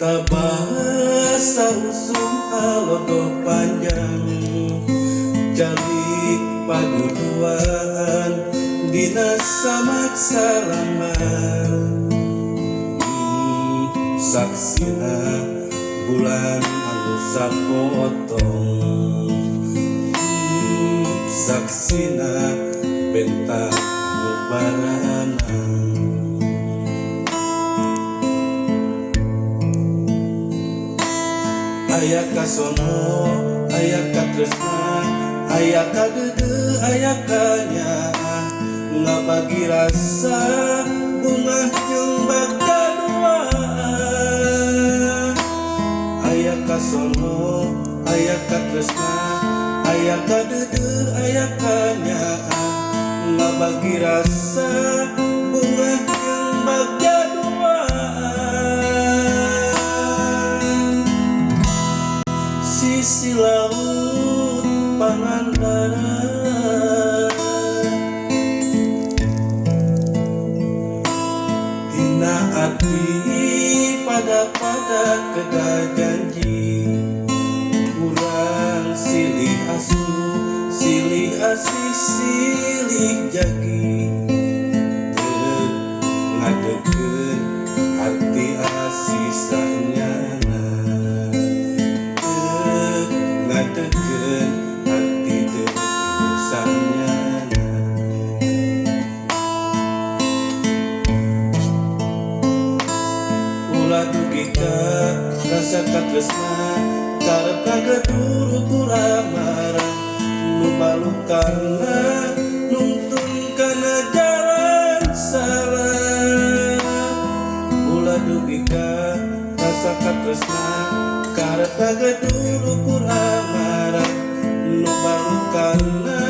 cinta bahasa usum halodo panjang jalik paduduan dina samak sarangan saksina bulan anu potong. Saksina bentang mubaranang aya kasono aya katresna aya kagede aya kanyaan ngabagi rasa bunga jeung bakal aya kasono aya katresna aya kagede aya kanyaan ngabagi rasa bunga jeung bakal perjuangan berat Hina hati pada pada kedai janji Kurang silih asu, silih asih, silih jagi. sekat resna karep kaget turut marah. Lupa lukana nuntun karena jalan salah. Pula dugika rasakat resna karep kaget turut marah. Lupa lukana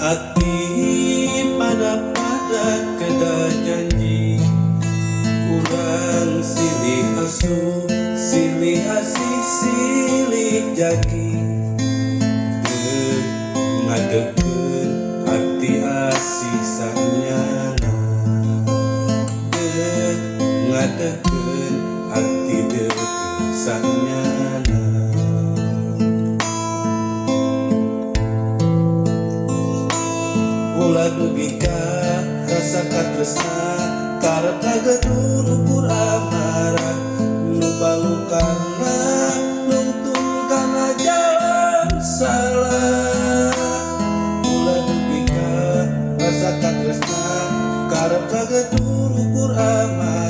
hati pada pada kada janji kurang silih asu silih asih silih jaki. Ngadeken hati asih sanyana ngadeken hati deket sanyana nugi ka rasa katresna karep kagetun ukur amara nu balukana lungtung kana jalan salah. Mula nugi ka rasa katresna karep kagetun ukur amara